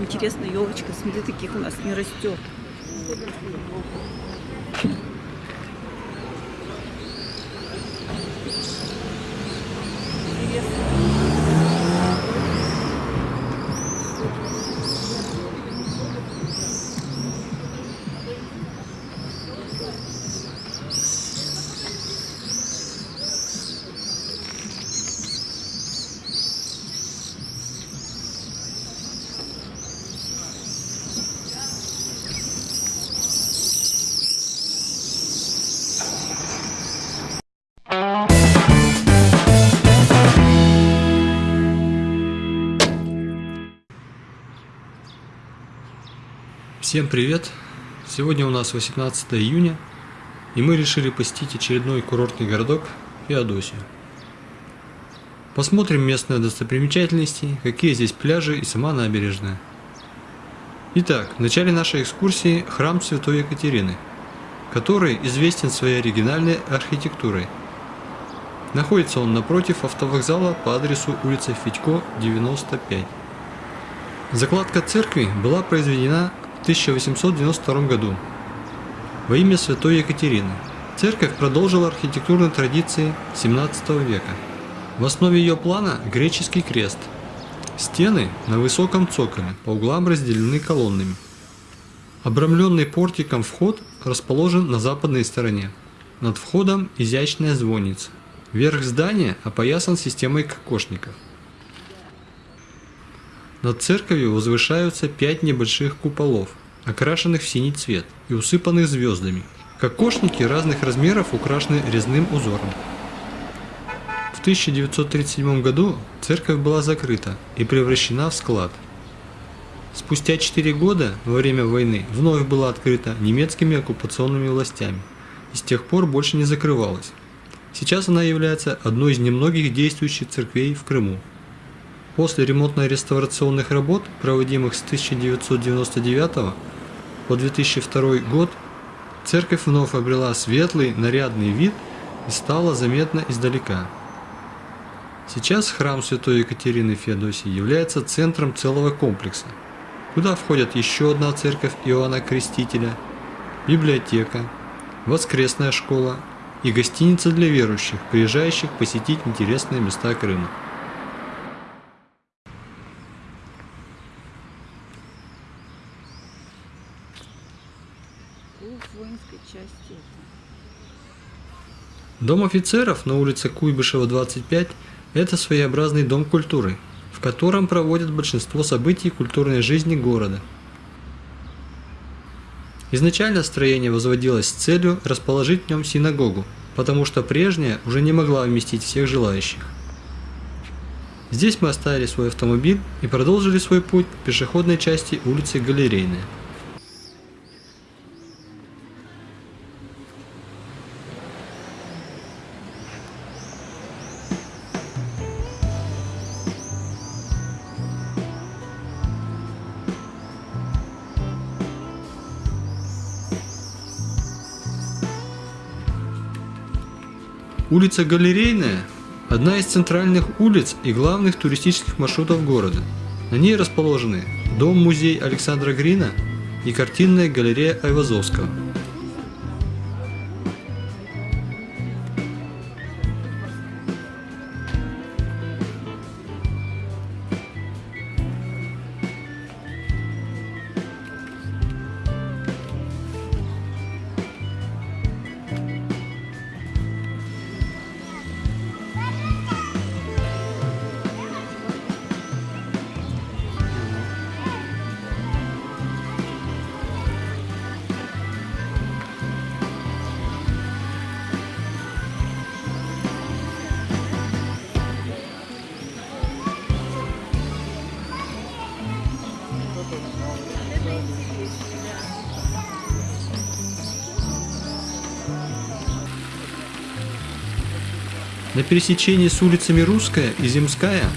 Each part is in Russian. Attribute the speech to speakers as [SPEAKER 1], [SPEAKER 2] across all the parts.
[SPEAKER 1] Интересно, елочка, смотри, таких у нас не растет.
[SPEAKER 2] Всем привет! Сегодня у нас 18 июня, и мы решили посетить очередной курортный городок Феодосию. Посмотрим местные достопримечательности, какие здесь пляжи и сама набережная. Итак, в начале нашей экскурсии храм Святой Екатерины, который известен своей оригинальной архитектурой. Находится он напротив автовокзала по адресу улица Федько, 95. Закладка церкви была произведена 1892 году во имя святой Екатерины. Церковь продолжила архитектурные традиции 17 века. В основе ее плана греческий крест. Стены на высоком цоколе, по углам разделены колоннами. Обрамленный портиком вход расположен на западной стороне. Над входом изящная звонница. Верх здания опоясан системой кокошников. Над церковью возвышаются пять небольших куполов, окрашенных в синий цвет и усыпанных звездами. Кокошники разных размеров украшены резным узором. В 1937 году церковь была закрыта и превращена в склад. Спустя 4 года, во время войны, вновь была открыта немецкими оккупационными властями и с тех пор больше не закрывалась. Сейчас она является одной из немногих действующих церквей в Крыму. После ремонтно-реставрационных работ, проводимых с 1999 по 2002 год, церковь вновь обрела светлый, нарядный вид и стала заметна издалека. Сейчас храм Святой Екатерины Феодосии является центром целого комплекса, куда входят еще одна церковь Иоанна Крестителя, библиотека, воскресная школа и гостиница для верующих, приезжающих посетить интересные места Крыма.
[SPEAKER 1] воинской части.
[SPEAKER 2] Дом офицеров на улице Куйбышева, 25 – это своеобразный дом культуры, в котором проводят большинство событий культурной жизни города. Изначально строение возводилось с целью расположить в нем синагогу, потому что прежняя уже не могла вместить всех желающих. Здесь мы оставили свой автомобиль и продолжили свой путь по пешеходной части улицы Галерейная. Улица Галерейная – одна из центральных улиц и главных туристических маршрутов города. На ней расположены дом-музей Александра Грина и картинная галерея Айвазовского – На пересечении с улицами Русская и Земская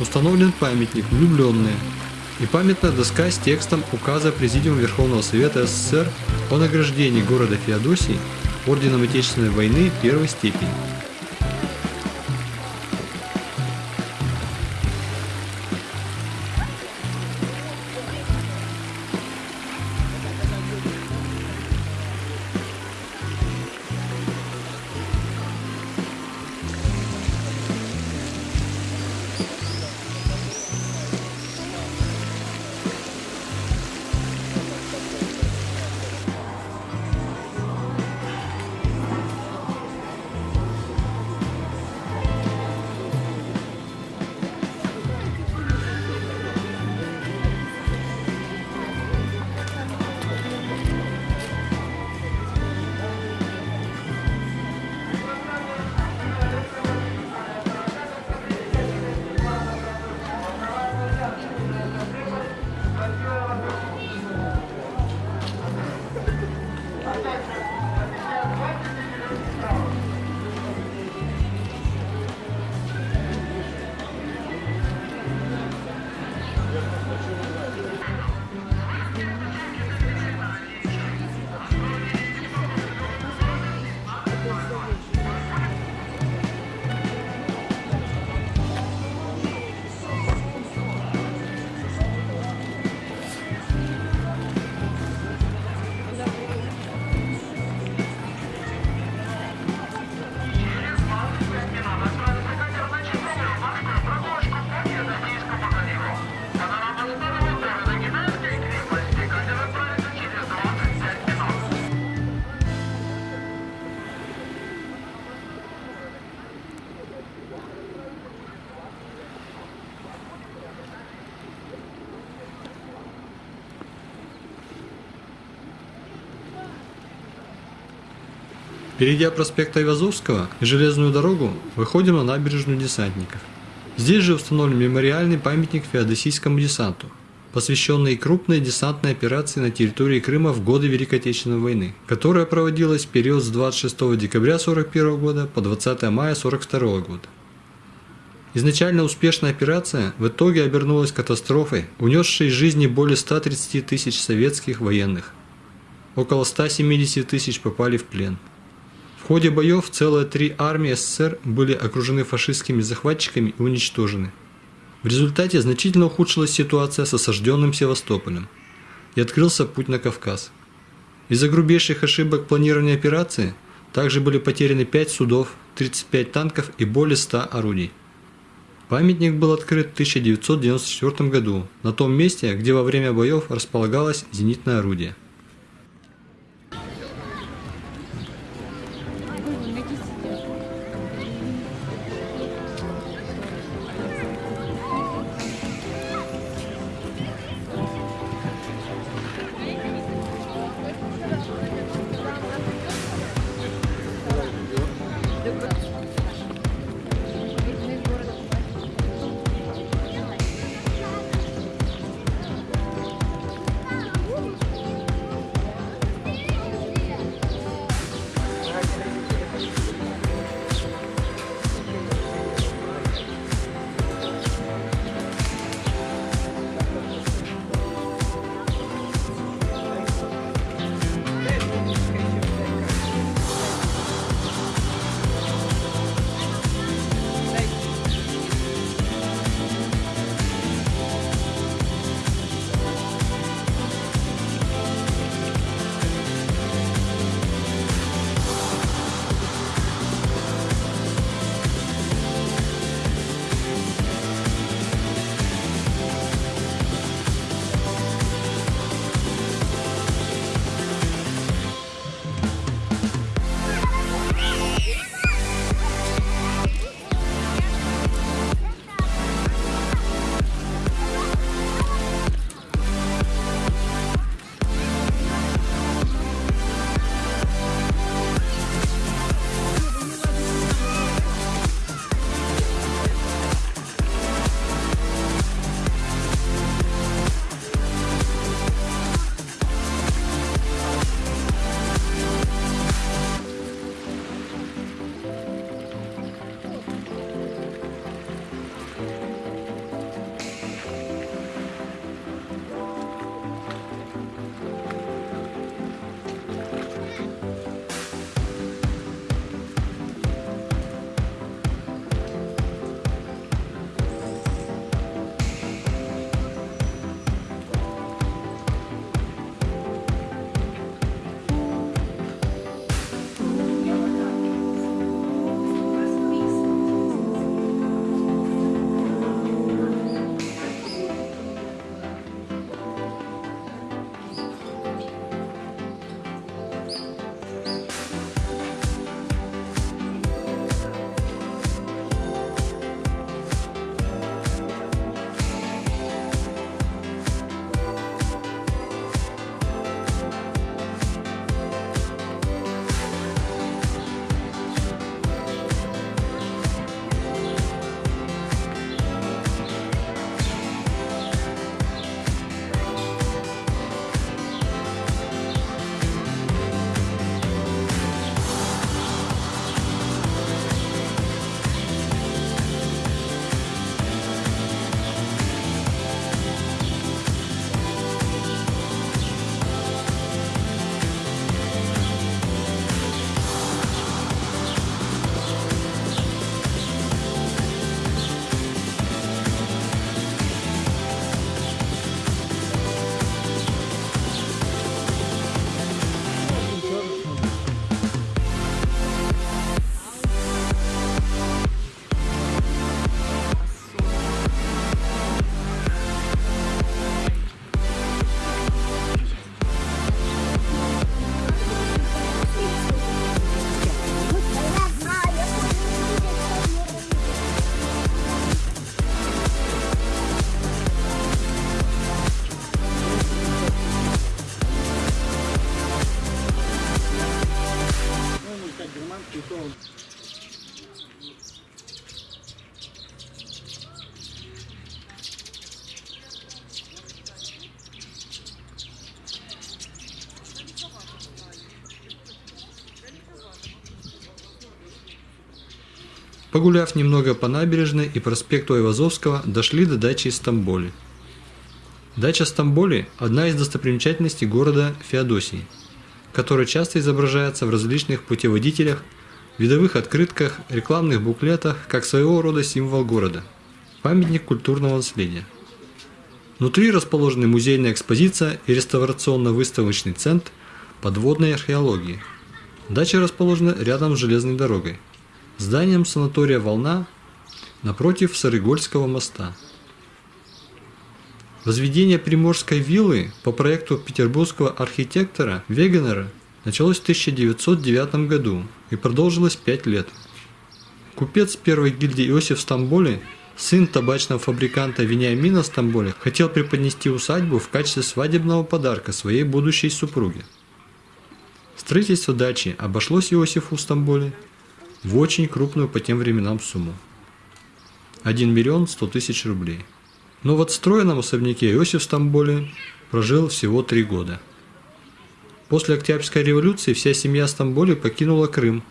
[SPEAKER 2] установлен памятник «Влюбленные» и памятная доска с текстом указа Президиума Верховного Совета СССР о награждении города Феодосии Орденом Отечественной войны первой степени. Перейдя проспект Айвазовского и железную дорогу, выходим на набережную десантников. Здесь же установлен мемориальный памятник феодосийскому десанту, посвященный крупной десантной операции на территории Крыма в годы Великой Отечественной войны, которая проводилась в период с 26 декабря 1941 года по 20 мая 1942 года. Изначально успешная операция в итоге обернулась катастрофой, унесшей жизни более 130 тысяч советских военных. Около 170 тысяч попали в плен. В ходе боев целые три армии СССР были окружены фашистскими захватчиками и уничтожены. В результате значительно ухудшилась ситуация с осажденным Севастополем и открылся путь на Кавказ. Из-за грубейших ошибок планирования операции также были потеряны 5 судов, 35 танков и более 100 орудий. Памятник был открыт в 1994 году на том месте, где во время боев располагалось зенитное орудие. Погуляв немного по набережной и проспекту Айвазовского, дошли до дачи Стамболи. Дача Стамболи – одна из достопримечательностей города Феодосии, которая часто изображается в различных путеводителях, видовых открытках, рекламных буклетах, как своего рода символ города – памятник культурного наследия. Внутри расположены музейная экспозиция и реставрационно-выставочный центр подводной археологии. Дача расположена рядом с железной дорогой, зданием санатория «Волна» напротив Сарыгольского моста. Возведение приморской виллы по проекту петербургского архитектора Вегенера началось в 1909 году и продолжилось 5 лет. Купец первой гильдии Иосиф Стамболи, сын табачного фабриканта Вениамина Стамболи, хотел преподнести усадьбу в качестве свадебного подарка своей будущей супруге. Строительство дачи обошлось Иосифу Стамболи в очень крупную по тем временам сумму. 1 миллион 100 тысяч рублей. Но в отстроенном особняке Иосиф Стамболи прожил всего три года. После Октябрьской революции вся семья Стамболи покинула Крым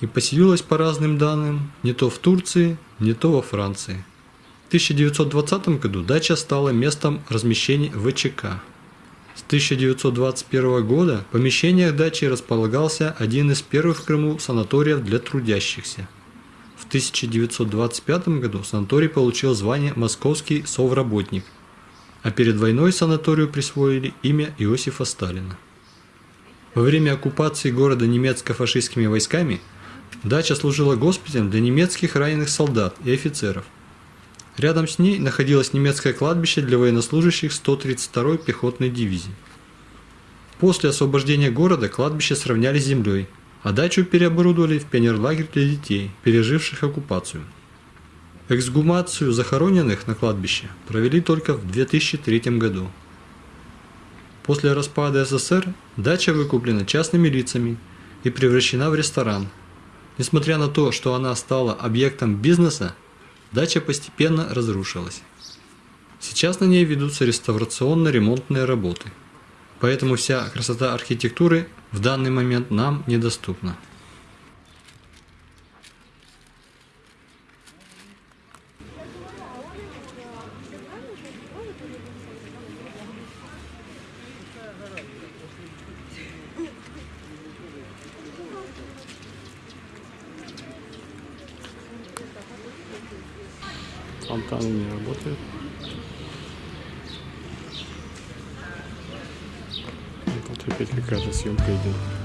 [SPEAKER 2] и поселилась по разным данным не то в Турции, не то во Франции. В 1920 году дача стала местом размещения ВЧК. С 1921 года в помещениях дачи располагался один из первых в Крыму санаториев для трудящихся – в 1925 году санаторий получил звание «Московский совработник», а перед войной санаторию присвоили имя Иосифа Сталина. Во время оккупации города немецко-фашистскими войсками дача служила госпиталем для немецких раненых солдат и офицеров. Рядом с ней находилось немецкое кладбище для военнослужащих 132-й пехотной дивизии. После освобождения города кладбище сравняли с землей – а дачу переоборудовали в пионерлагерь для детей, переживших оккупацию. Эксгумацию захороненных на кладбище провели только в 2003 году. После распада СССР дача выкуплена частными лицами и превращена в ресторан. Несмотря на то, что она стала объектом бизнеса, дача постепенно разрушилась. Сейчас на ней ведутся реставрационно-ремонтные работы. Поэтому вся красота архитектуры в данный момент нам недоступна.
[SPEAKER 3] Фонтаны не работают. Вот опять какая-то съемка идет.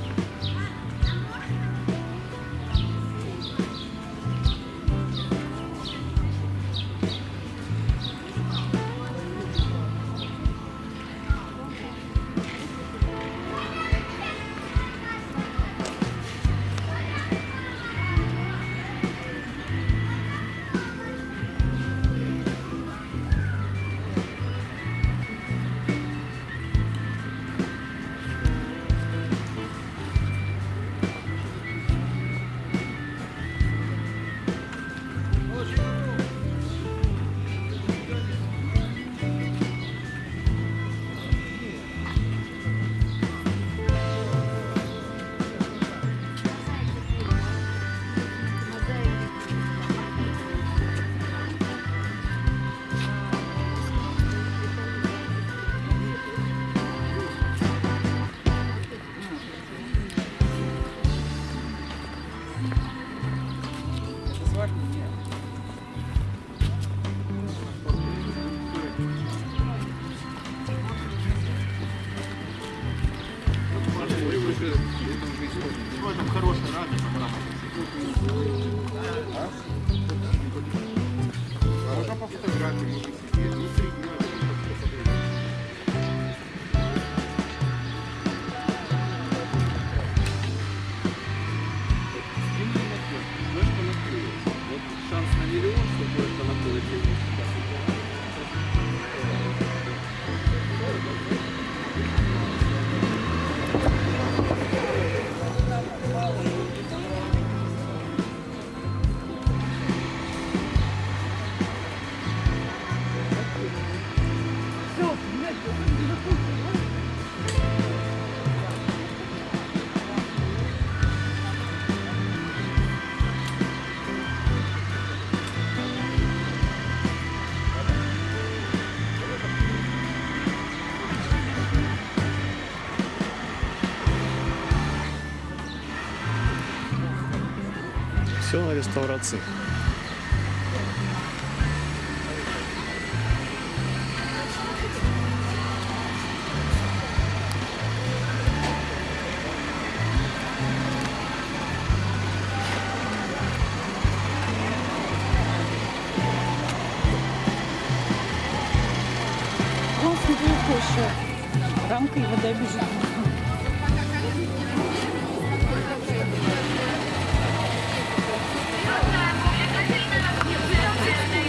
[SPEAKER 1] Все на реставрации.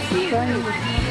[SPEAKER 4] see you.